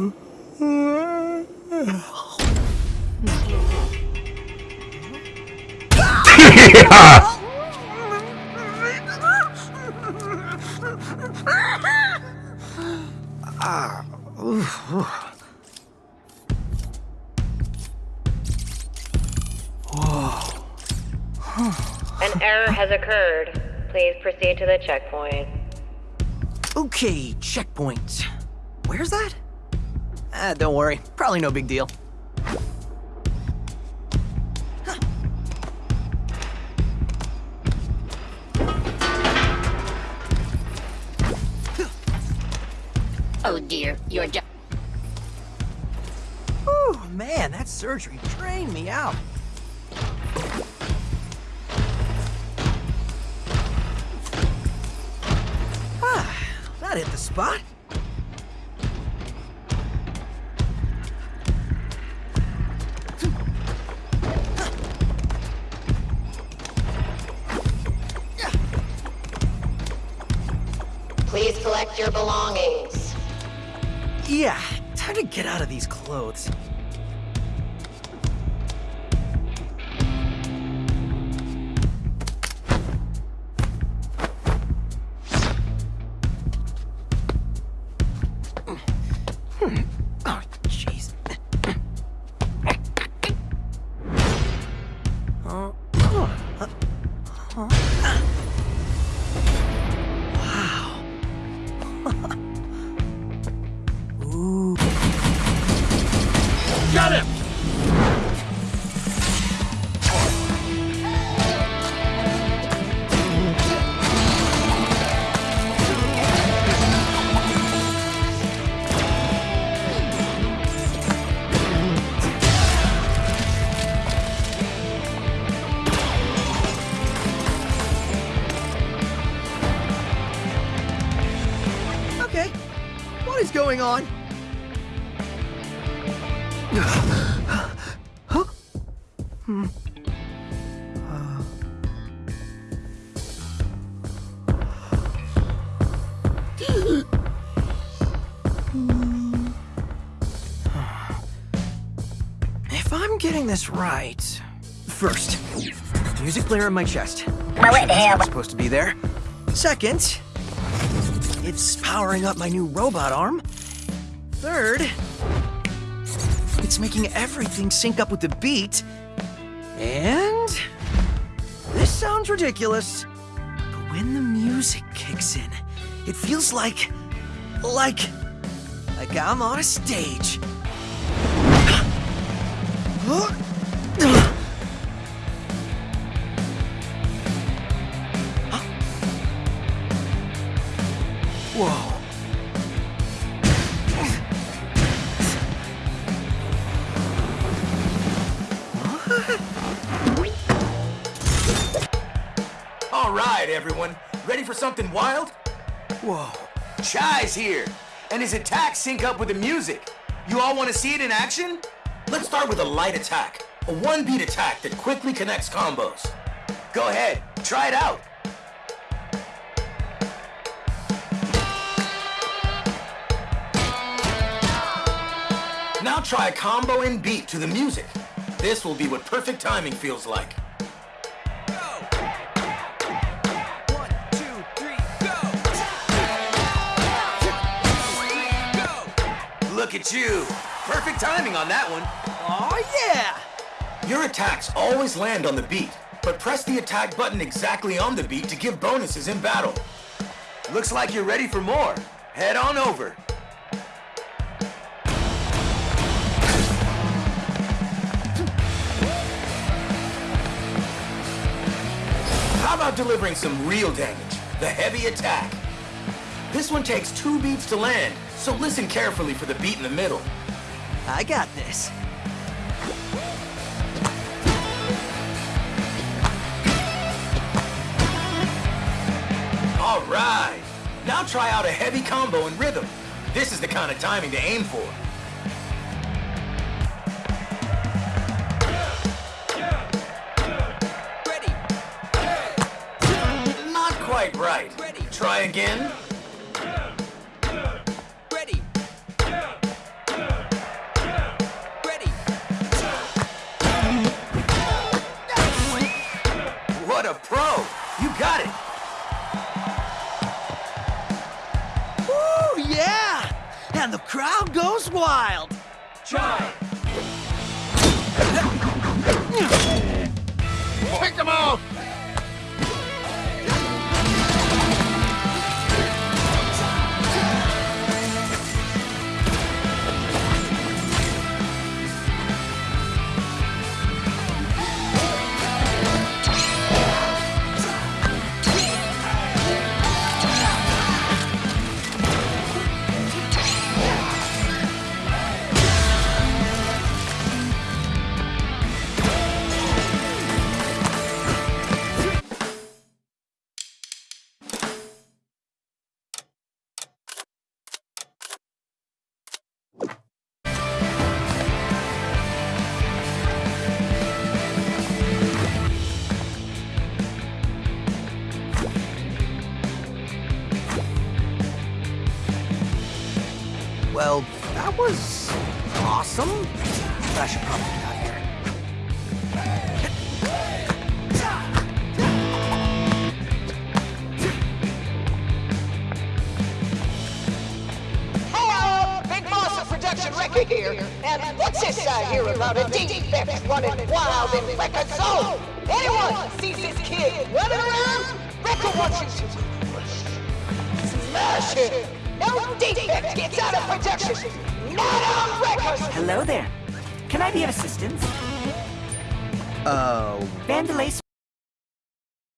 An error has occurred. Please proceed to the checkpoint. Okay, checkpoint. Where's that? Ah, don't worry. Probably no big deal. Oh dear, you're just. Whew, man, that surgery drained me out. Ah, that hit the spot. Collect your belongings. Yeah, time to get out of these clothes. Hmm. Going on? huh? Hmm. Uh. If I'm getting this right... First, music player in my chest. Well, it That's hell. supposed to be there. Second, it's powering up my new robot arm. Third, it's making everything sync up with the beat. And this sounds ridiculous, but when the music kicks in, it feels like like like I'm on a stage. Right, everyone. Ready for something wild? Whoa. Chai's here, and his attacks sync up with the music. You all want to see it in action? Let's start with a light attack. A one-beat attack that quickly connects combos. Go ahead, try it out. Now try a combo in beat to the music. This will be what perfect timing feels like. Look at you. Perfect timing on that one. Oh yeah! Your attacks always land on the beat, but press the attack button exactly on the beat to give bonuses in battle. Looks like you're ready for more. Head on over. How about delivering some real damage? The heavy attack. This one takes two beats to land, so listen carefully for the beat in the middle. I got this. All right. Now try out a heavy combo in rhythm. This is the kind of timing to aim for. Ready, Not quite right. Ready. Try again. And the crowd goes wild. Try. Pick them off! Well, that was awesome. I should probably get out of here. Hello, Big Boss of Production Rekka here. And what's this I hear about a defect running wild in Rekka Zone? Anyone sees this kid running around? Rekka wants you to smash it. No defect gets out of production. Not on Rekka's. Hello there. Can I be of assistance? Oh, Vandelay